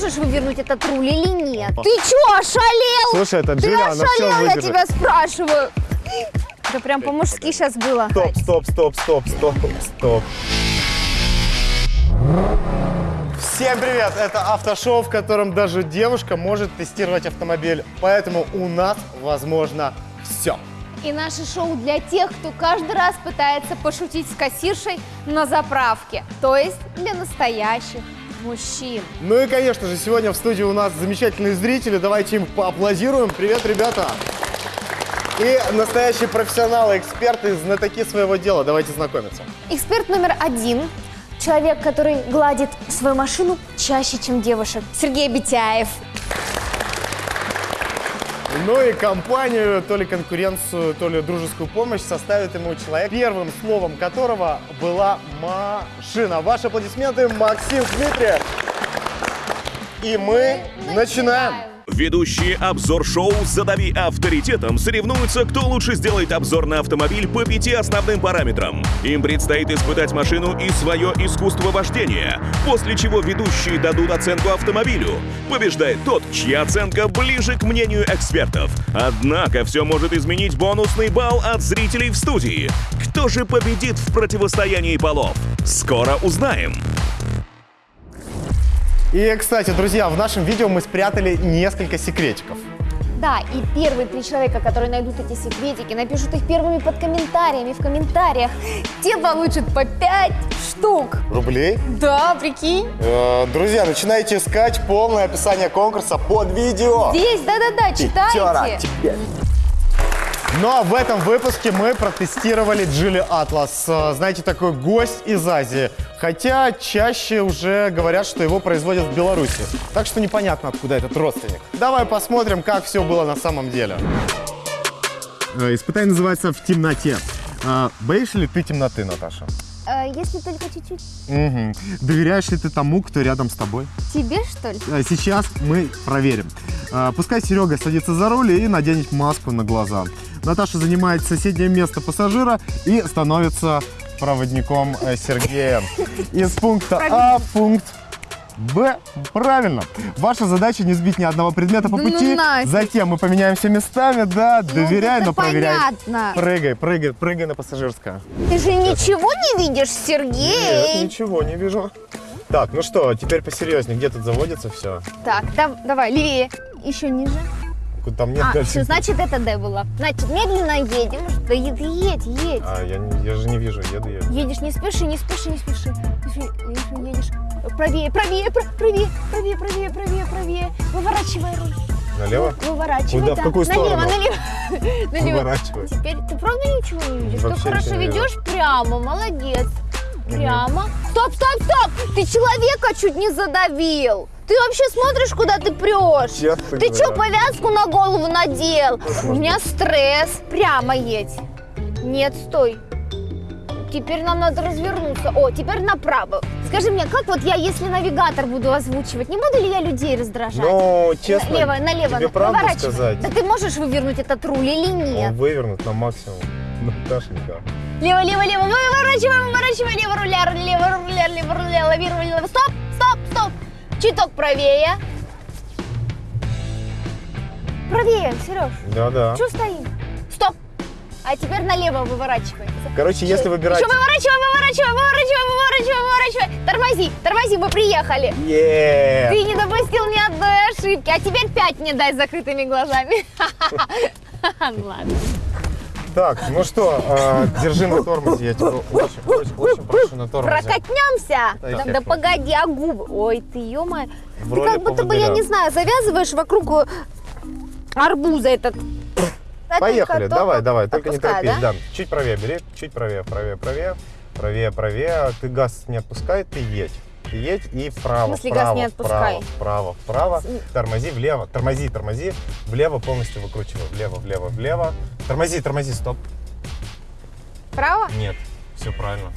можешь вывернуть этот руль или нет? Ты чё, ошалел? Слушай, это Ты она все ошалел, я тебя спрашиваю. Это прям по-мужски сейчас было. Стоп, стоп, стоп, стоп, стоп, стоп. Всем привет! Это автошоу, в котором даже девушка может тестировать автомобиль. Поэтому у нас возможно все. И наше шоу для тех, кто каждый раз пытается пошутить с кассиршей на заправке. То есть для настоящих мужчин. Ну и, конечно же, сегодня в студии у нас замечательные зрители. Давайте им поаплодируем. Привет, ребята! И настоящие профессионалы, эксперты, знатоки своего дела. Давайте знакомиться. Эксперт номер один. Человек, который гладит свою машину чаще, чем девушек. Сергей Битяев. Ну и компанию, то ли конкуренцию, то ли дружескую помощь составит ему человек, первым словом которого была машина. Ваши аплодисменты, Максим Дмитриев. И мы начинаем. Ведущие обзор-шоу «Задави авторитетом» соревнуются, кто лучше сделает обзор на автомобиль по пяти основным параметрам. Им предстоит испытать машину и свое искусство вождения, после чего ведущие дадут оценку автомобилю. Побеждает тот, чья оценка ближе к мнению экспертов. Однако все может изменить бонусный балл от зрителей в студии. Кто же победит в противостоянии полов? Скоро узнаем. И, кстати, друзья, в нашем видео мы спрятали несколько секретиков. Да, и первые три человека, которые найдут эти секретики, напишут их первыми под комментариями в комментариях, те получат по пять штук. Рублей. Да, прикинь. Э, Друзья, начинайте искать полное описание конкурса под видео. Здесь, да-да-да, Пятера читайте. тебе. Ну а в этом выпуске мы протестировали Джили Атлас. Э, Знаете, такой гость из Азии. Хотя чаще уже говорят, что его производят в Беларуси. Так что непонятно, откуда этот родственник. Давай посмотрим, как все было на самом деле. Э, Испытание называется «В темноте». А, Боишься ли ты темноты, Наташа? Э, если только чуть-чуть. Мгм. Доверяешь ли ты тому, кто рядом с тобой? Тебе, что ли? Сейчас мы проверим. Пускай Серега садится за руль и наденет маску на глаза. Наташа занимает соседнее место пассажира и становится проводником э, Сергея. Из пункта А в пункт Б. Правильно. Ваша задача не сбить ни одного предмета по Да ну пути. нафиг. Затем мы поменяемся местами, да, доверяй, это но проверяй. понятно. Прыгай, прыгай, прыгай на пассажирское. Ты же ничего не видишь, Нет, Сергей? ничего не вижу. Так, ну что, теперь посерьезнее. Где тут заводится все? Так, да- давай, левее. Еще ниже. Там нет А, дальше. все, значит, это Д было. Значит, медленно едем. Да е- ты едь, едь. А, я, не- я же не вижу, еду, еду. Едешь, не спеши, не спеши, не спеши. Если едешь правее, правее, пр- правее, правее, правее, правее, правее. Выворачивай руль. Налево? Выворачивай, Куда? В да. какую сторону? Налево, налево. налево. Выворачивай. Теперь ты правда ничего не видишь? Вообще ты хорошо ведешь прямо, молодец. Прямо. Стоп, стоп, стоп! Ты человека чуть не задавил. Ты вообще смотришь, куда ты прешь? Честно Ты что, повязку на голову надел? У меня стресс. Прямо едь. Нет, стой. Теперь нам надо развернуться. О, теперь направо. Скажи мне, как вот я, если навигатор буду озвучивать, не буду ли я людей раздражать? Ну, честно, налево, налево, тебе правду сказать? Да ты можешь вывернуть этот руль или нет? Он вывернут на максимум. Наташенька. Лево, лево, лево, выворачивай, выворачивай, лево руля, лево руля, лево руля, лавируй, лево. Стоп. Чуток правее. Правее, Сереж. Да-да. Что стоим? Стоп. А теперь налево выворачивай. Короче, если выбирать... Еще выворачивай, выворачивай, выворачивай, выворачивай, выворачивай. Тормози, тормози, мы приехали. Е! Ты не допустил ни одной ошибки. А теперь пять мне дай с закрытыми глазами. Ладно. Так, ну что, э, держи на тормозе, я тебя очень, очень, очень прошу на тормозе. Прокатнемся? Да, Да, погоди, а губы? Ой, ты, ё В Ты как будто бы, я не знаю, завязываешь вокруг э, арбуза этот. Поехали, давай, давай, только не торопись, да? да? Чуть правее бери, чуть правее, правее, правее, правее, правее. Ты газ не отпускай, ты едь. Едь и вправо, В смысле, газ вправо, не отпускай? вправо, вправо, вправо. Тормози влево, тормози, тормози. Влево полностью выкручивай. Влево, влево, влево. Тормози, тормози, стоп. Право? Нет, все правильно.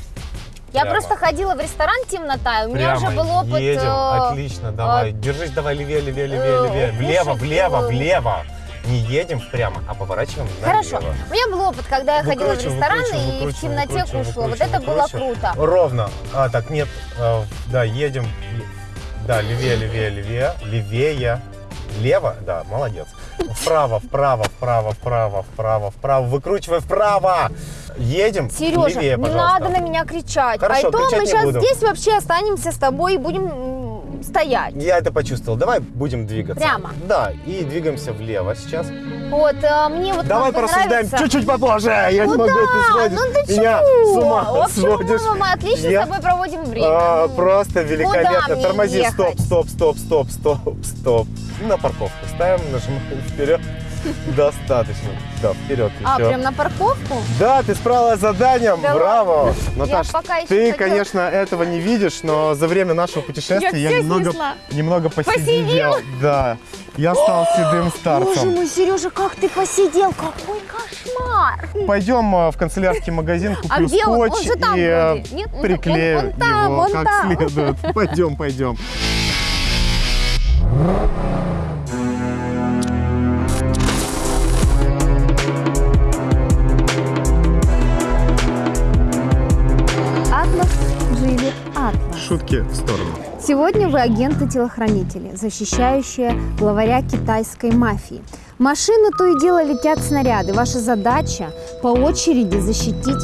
Я Прямо. просто ходила в ресторан темнота, и у меня Прямо уже был опыт. едем, э, отлично, давай. э, Держись, давай левее, левее, левее, э, левее. Влево, кушать, влево, э, влево. Не едем прямо, а поворачиваем Хорошо. налево. У меня был опыт, когда я ходила в ресторан выкручиваем, и в темноте выкручиваем, кушала. Вот выкручиваем, это было круто. Ровно. А, так, нет. э, да, едем. Да, левее, левее, левее, левее. Лево, да, молодец. Вправо, вправо, вправо, вправо, вправо, вправо. Выкручивай вправо. Едем. Сережа, левее, не надо на меня кричать. Хорошо, а то мы сейчас буду. здесь вообще останемся с тобой и будем стоять. Я это почувствовал. Давай будем двигаться. Прямо? Да, и двигаемся влево сейчас. Вот, а, мне вот Давай порассуждаем чуть-чуть попозже. Я Ну не могу, да, ты сводишь ну ты меня чего? с ума В общем, сводишь. мы отлично Я- с тобой проводим время. А, Ну, просто великолепно. Тормози, ехать? стоп, стоп, стоп, стоп, стоп, стоп. На парковку ставим, нажимаем вперед. Достаточно. Да, вперед А, еще. прям на парковку? Да, ты справилась с заданием, Да браво. Наташ, пока еще ты, хотела- конечно, этого не видишь, но за время нашего путешествия Я немного, снесла. немного посидел. Посидел? Да, я стал седым Боже старцем. мой, Сережа, как ты посидел? Какой кошмар! Пойдем э, в канцелярский магазин, куплю А где он? Он скотч и э. Нет? Он- приклею он там, его он как там. следует. Пойдем, пойдем. Шутки в сторону. Сегодня вы агенты-телохранители, защищающие главаря китайской мафии. В машину то и дело летят снаряды. Ваша задача по очереди защитить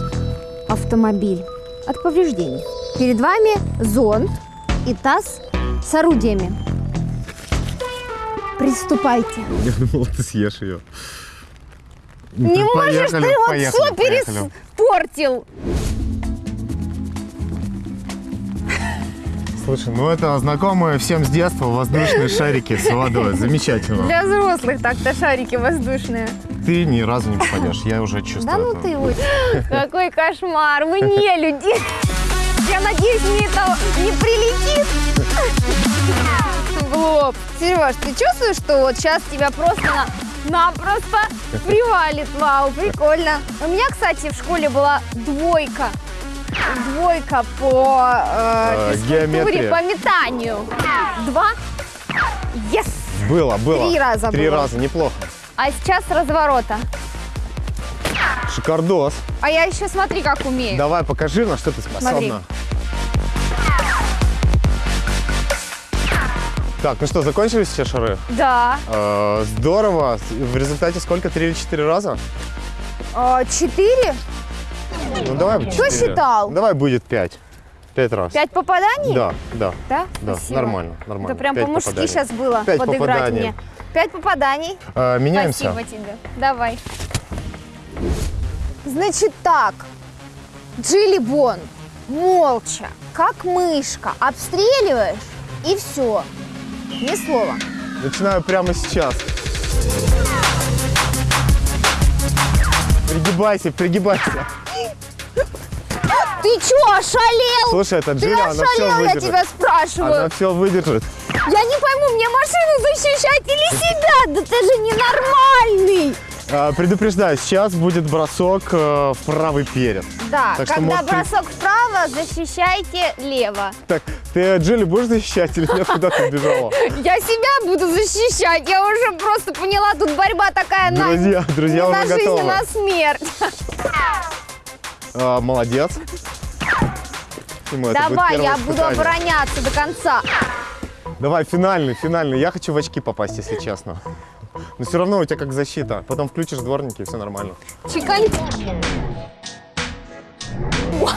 автомобиль от повреждений. Перед вами зонт и таз с орудиями. Приступайте. Я думал, ты съешь ее. Не можешь, ты вот все поехали. переспортил. Слушай, ну это знакомые всем с детства воздушные шарики с водой. Замечательно. Для взрослых так-то шарики воздушные. Ты ни разу не попадешь, я уже чувствую. Да ну ты вот. Какой кошмар, вы не люди. Я надеюсь, мне это не прилетит. В лоб. Сереж, ты чувствуешь, что вот сейчас тебя просто на напросто привалит. Вау, прикольно. У меня, кстати, в школе была двойка. Двойка по э, Э, физкультуре, по метанию. Два. Yes! Было, было. Три раза Три было. раза, неплохо. А сейчас разворота. Шикардос. А я еще смотри, как умею. Давай, покажи, на что ты способна. Смотри. Так, ну что, закончились все шары? Да. Э, здорово. В результате сколько? Три или четыре раза? А, Четыре? Ну давай Кто четыре. считал? Давай будет пять. Пять раз. Пять попаданий? Да, да. Да? Да, Спасибо. нормально, нормально. Это прям по-мужски сейчас было Пять подыграть попаданий. мне. Пять попаданий. Э, меняемся. Спасибо тебе. Давай. Значит так. Джилли Бонд, молча, как мышка, обстреливаешь и все. Ни слова. Начинаю прямо сейчас. Пригибайся, пригибайся. Ты чё, ошалел? Слушай, это Ты Джилли, она все ошалел, я выдержит. тебя спрашиваю. Она все выдержит. Я не пойму, мне машину защищать или себя? Да ты же ненормальный. А, предупреждаю, сейчас будет бросок э, в правый перед. Да, Так что, когда может, ты- бросок вправо, защищайте лево. Так, ты Джилли будешь защищать или нет? Куда ты бежала? Я себя буду защищать. Я уже просто поняла, тут борьба такая на, Друзья, друзья уже на жизнь, готовы. на смерть. А, молодец. Давай, я буду испытание. обороняться до конца. Давай, финальный, финальный. Я хочу в очки попасть, если честно. Но все равно у тебя как защита. Потом включишь дворники, и все нормально. Чекань.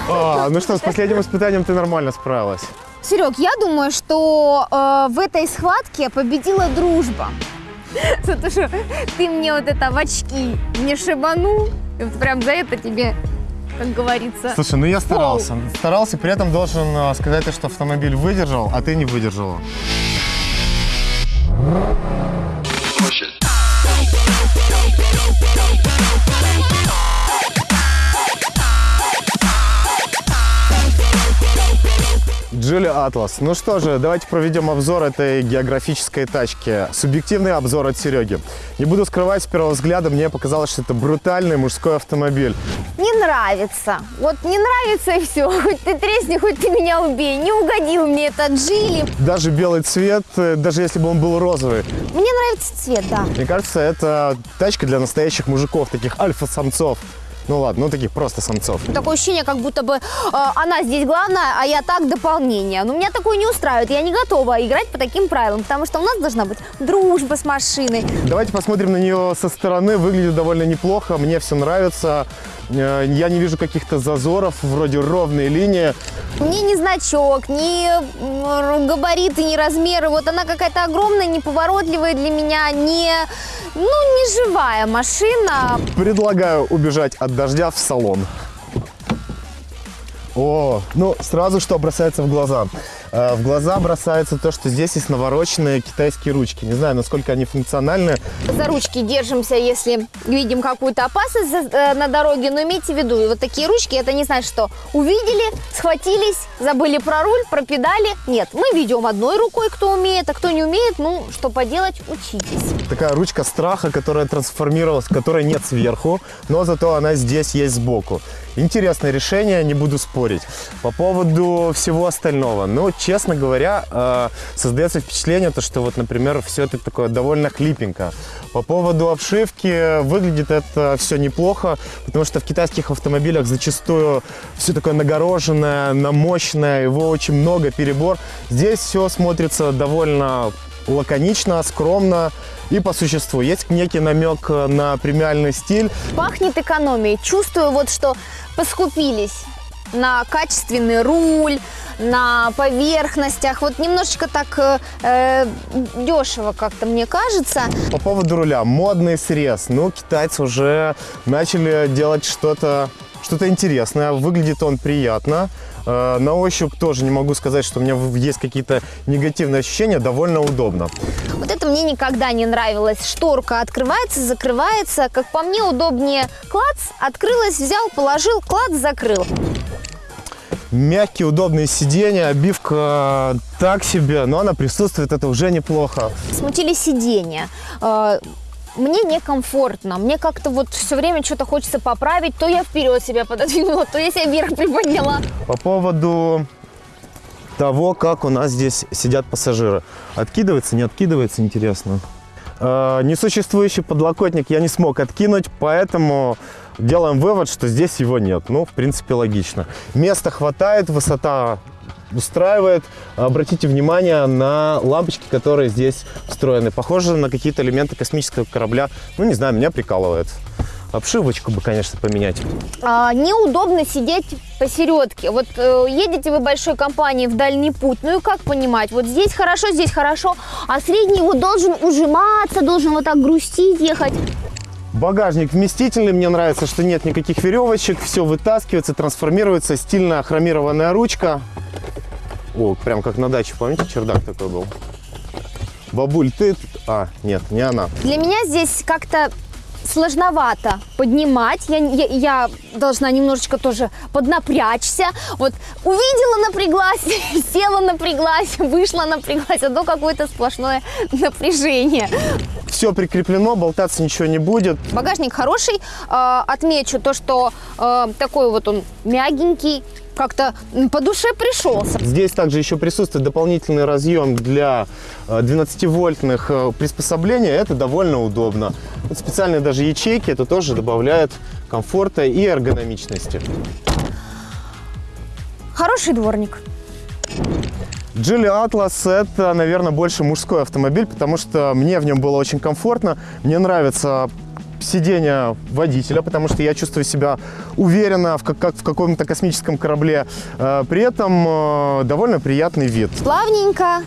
А, ну что, с последним испытанием ты нормально справилась. Серег, я думаю, что э, в этой схватке победила дружба. За то, что ты мне вот это в очки не шибанул. И вот прям за это тебе, как говорится, Слушай, ну я старался. Старался, при этом должен э, сказать, что автомобиль выдержал, а ты не выдержала. Джили Атлас. Ну что же, давайте проведем обзор этой географической тачки. Субъективный обзор от Сереги. Не буду скрывать, с первого взгляда мне показалось, что это брутальный мужской автомобиль. не нравится. Вот не нравится и все. Хоть ты тресни, хоть ты меня убей. Не угодил мне этот Джили. Даже белый цвет, э, даже если бы он был розовый. Мне нравится цвет, да. Мне кажется, это тачка для настоящих мужиков, таких альфа-самцов. Ну ладно, ну таких просто самцов. Такое ощущение, как будто бы э, она здесь главная, а я так дополнение. Но меня такое не устраивает. Я не готова играть по таким правилам, потому что у нас должна быть дружба с машиной. Давайте посмотрим на нее со стороны. Выглядит довольно неплохо, мне все нравится. Э, Я не вижу каких-то зазоров, вроде ровные линии. Ни ни значок, ни габариты, ни размеры. Вот она какая-то огромная, неповоротливая для меня, не, ну, не живая машина. Предлагаю убежать от дождя в салон. О, ну сразу что бросается в глаза. Э, В глаза бросается то, что здесь есть навороченные китайские ручки. Не знаю, насколько они функциональны. За ручки держимся, если видим какую-то опасность э, на дороге. Но имейте в виду, вот такие ручки, это не значит, что увидели, схватились, забыли про руль, про педали. Нет, мы ведем одной рукой, кто умеет, а кто не умеет, ну, что поделать, учитесь. Такая ручка страха, которая трансформировалась, которой нет сверху, но зато она здесь есть сбоку. Интересное решение, не буду спорить. По поводу всего остального, ну, честно говоря, э, создается впечатление, то, что вот, например, все это такое довольно хлипенько. По поводу обшивки, выглядит это все неплохо, потому что в китайских автомобилях зачастую все такое нагороженное, намощенное, его очень много, перебор. Здесь все смотрится довольно лаконично, скромно и по существу. Есть некий намек на премиальный стиль. Пахнет экономией. Чувствую вот, что поскупились на качественный руль, на поверхностях. Вот немножечко так э, дешево как-то, мне кажется. По поводу руля. Модный срез. Ну, китайцы уже начали делать что-то что-то интересное. Выглядит он приятно. Э, На ощупь тоже не могу сказать, что у меня есть какие-то негативные ощущения. Довольно удобно. Вот это мне никогда не нравилось. Шторка открывается, закрывается. Как по мне, удобнее клац, открылась, взял, положил, клац, закрыл. Мягкие, удобные сиденья, обивка так себе, но она присутствует, это уже неплохо. Смутили сиденья. Мне некомфортно, мне как-то вот все время что-то хочется поправить, то я вперед себя пододвинула, то я себя вверх приподняла. По поводу того, как у нас здесь сидят пассажиры. Откидывается, не откидывается, интересно. Э, Несуществующий подлокотник я не смог откинуть, поэтому делаем вывод, что здесь его нет. Ну, в принципе, логично. Места хватает, высота устраивает. Обратите внимание на лампочки, которые здесь встроены. Похожи на какие-то элементы космического корабля. Ну, не знаю, меня прикалывает. Обшивочку бы, конечно, поменять. А, неудобно сидеть посередке. Вот э, едете вы большой компанией в дальний путь, ну и как понимать? Вот здесь хорошо, здесь хорошо, а средний вот должен ужиматься, должен вот так грустить, ехать. Багажник вместительный, мне нравится, что нет никаких веревочек, все вытаскивается, трансформируется, стильная хромированная ручка. О, прям как на даче, помните, чердак такой был? Бабуль, ты... А, нет, не она. Для меня здесь как-то сложновато поднимать. Я, я, я должна немножечко тоже поднапрячься. Вот увидела, напряглась, села, напряглась, вышла, напряглась. То какое-то сплошное напряжение. Все прикреплено, болтаться ничего не будет. Багажник хороший. Э, отмечу то, что э, такой вот он мягенький, как-то по душе пришелся. Здесь также еще присутствует дополнительный разъем для э, 12-вольтных э, приспособлений. Это довольно удобно. Вот специальные даже ячейки, это тоже добавляет комфорта и эргономичности. Хороший дворник. Geely Atlas это, наверное, больше мужской автомобиль, потому что мне в нем было очень комфортно. Мне нравится сиденье водителя, потому что я чувствую себя уверенно, в как, как в каком-то космическом корабле. Э, При этом э, довольно приятный вид. Плавненько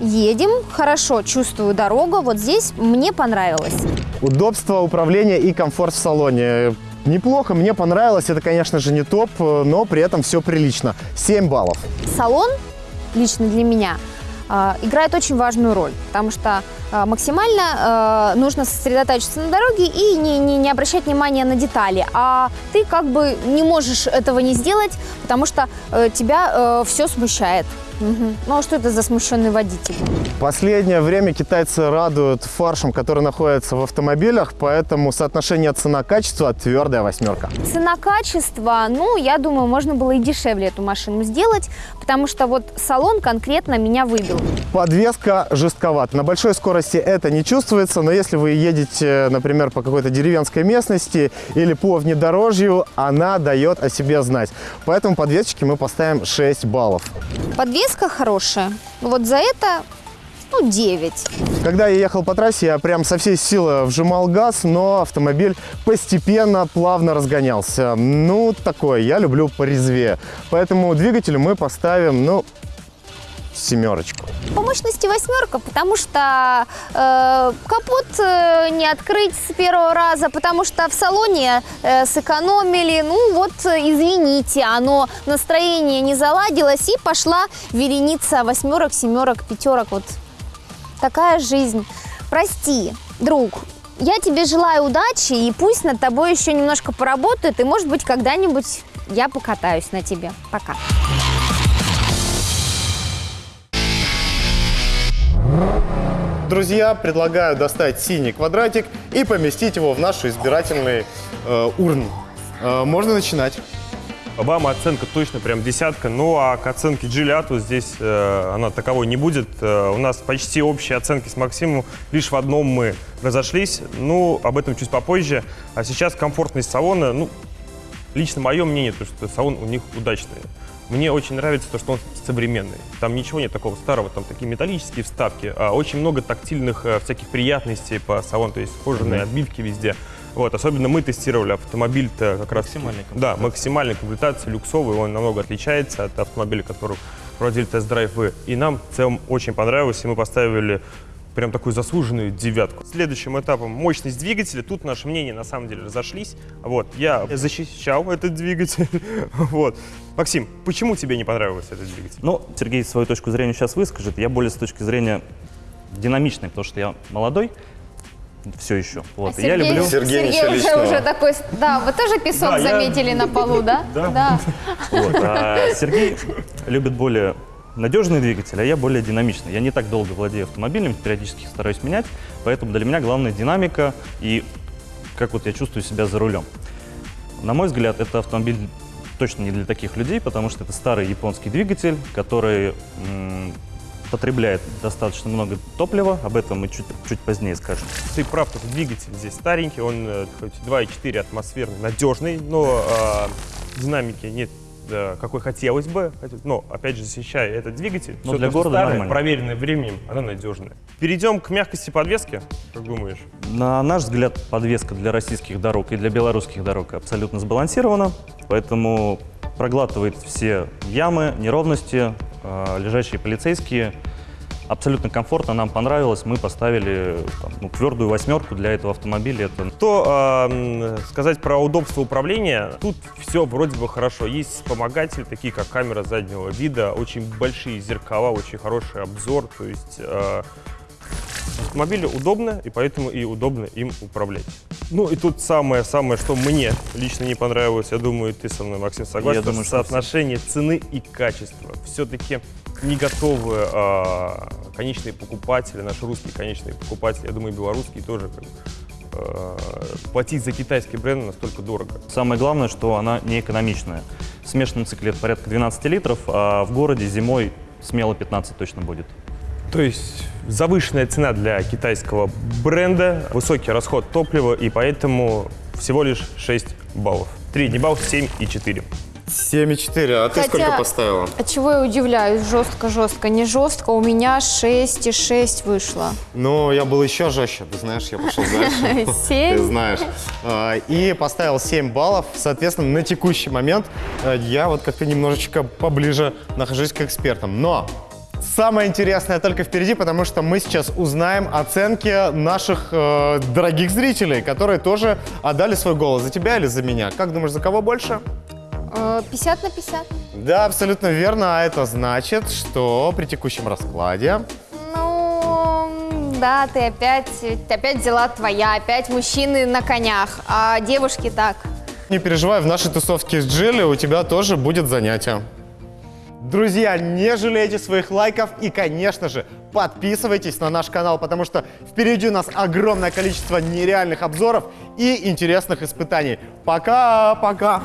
едем, хорошо чувствую дорогу. Вот здесь мне понравилось. Удобство управления и комфорт в салоне. Неплохо, мне понравилось. Это, конечно же, не топ, э, но при этом все прилично. 7 баллов. Салон лично для меня играет очень важную роль, потому что э, максимально э, нужно сосредоточиться на дороге и не, не, не обращать внимания на детали. А ты как бы не можешь этого не сделать, потому что э, тебя все смущает. Мгм. Ну а что это за смущенный водитель? Последнее время китайцы радуют фаршем, который находится в автомобилях, поэтому соотношение цена-качество твердая восьмерка. Цена-качество, ну, я думаю, можно было и дешевле эту машину сделать, потому что вот салон конкретно меня выбил. Подвеска жестковата. На большой скорости это не чувствуется, но если вы едете, например, по какой-то деревенской местности или по внедорожью, она дает о себе знать. Поэтому подвесочке мы поставим 6 баллов. Подвеска хорошая. Вот за это, ну, 9. Когда я ехал по трассе, я прям со всей силы вжимал газ, но автомобиль постепенно, плавно разгонялся. Ну, такое, я люблю порезвее. Поэтому двигателю мы поставим, ну, семерочку. По мощности восьмерка, потому что э, капот э, не открыть с первого раза, потому что в салоне э, сэкономили. Ну вот, э, извините, оно настроение не заладилось и пошла вереница восьмерок, семерок, пятерок. Вот такая жизнь. Прости, друг. Я тебе желаю удачи, и пусть над тобой еще немножко поработают, и, может быть, когда-нибудь я покатаюсь на тебе. Пока. Друзья, предлагаю достать синий квадратик и поместить его в нашу избирательный э, урн. Э, можно начинать. Обама оценка точно прям десятка, ну а к оценке Джилиату здесь э, она таковой не будет. Э, у нас почти общие оценки с Максимом, лишь в одном мы разошлись, ну об этом чуть попозже. А сейчас комфортность салона, ну лично мое мнение, то что салон у них удачный. Мне очень нравится то, что он современный. Там ничего нет такого старого, там такие металлические вставки, а очень много тактильных э, всяких приятностей по салону, то есть кожаные отбивки везде. Вот, особенно мы тестировали автомобиль-то как раз... Максимальная Да, максимальная комплектация, люксовый, он намного отличается от автомобиля, который проводили тест-драйв вы. И нам в целом очень понравилось, и мы поставили прям такую заслуженную девятку. Следующим этапом мощность двигателя. Тут наши мнения на самом деле разошлись. Вот, я защищал этот двигатель. Вот. Максим, почему тебе не понравился этот двигатель? Ну, Сергей свою точку зрения сейчас выскажет. Я более с точки зрения динамичной, потому что я молодой, все еще. Вот. И я люблю... Сергей, ничего уже, уже такой, да, вы тоже песок Да, я- заметили на полу, да? Да. Вот. А Сергей любит более надежный двигатель, а я более динамичный. Я не так долго владею автомобилем, периодически стараюсь менять, поэтому для меня главная динамика и как вот я чувствую себя за рулем. На мой взгляд, это автомобиль точно не для таких людей, потому что это старый японский двигатель, который потребляет достаточно много топлива, об этом мы чуть, чуть позднее скажем. Ты прав, этот двигатель здесь старенький, он э, хоть 2,4 атмосферный, надежный, но э, динамики нет э, какой хотелось бы, но опять же защищая этот двигатель, Но всё для города старое, нормально. проверенное временем, оно надежное. Перейдем к мягкости подвески, как думаешь? На наш взгляд, подвеска для российских дорог и для белорусских дорог абсолютно сбалансирована, поэтому проглатывает все ямы, неровности, э, лежащие полицейские. Абсолютно комфортно, нам понравилось. Мы поставили там, ну, твердую восьмерку для этого автомобиля. Это То э, сказать про удобство управления, тут все вроде бы хорошо. Есть вспомогатели, такие как камера заднего вида, очень большие зеркала, очень хороший обзор, то есть э, автомобилю удобно, и поэтому и удобно им управлять. Ну и тут самое-самое, что мне лично не понравилось, я думаю, ты со мной, Максим, согласен, Я думаю, что соотношение цены и качества. Все-таки не готовы а, конечные покупатели, наши русские конечные покупатели, я думаю, белорусские тоже как а, платить за китайский бренд настолько дорого. Самое главное, что она не экономичная. В смешанном цикле порядка 12 литров, а в городе зимой смело 15 точно будет. То есть завышенная цена для китайского бренда, высокий расход топлива, и поэтому всего лишь 6 баллов. Средний балл 7,4. 7,4. А ты Хотя- сколько поставила? А чего я удивляюсь? Жестко-жестко. Не жестко, у меня 6,6 вышло. Ну, я был еще жестче, ты знаешь, я пошел дальше. Ты 7? знаешь. А, И поставил 7 баллов. Соответственно, на текущий момент э, я вот как-то немножечко поближе нахожусь к экспертам. Но самое интересное только впереди, потому что мы сейчас узнаем оценки наших э, дорогих зрителей, которые тоже отдали свой голос. За тебя или за меня? Как думаешь, за кого больше? Э, 50 на 50. Да, абсолютно верно. А это значит, что при текущем раскладе Ну, да, ты опять, опять взяла твоя, опять мужчины на конях, а девушки так. Не переживай, в нашей тусовке с Джилли у тебя тоже будет занятие. Друзья, не жалейте своих лайков и, конечно же, подписывайтесь на наш канал, потому что впереди у нас огромное количество нереальных обзоров и интересных испытаний. Пока-пока!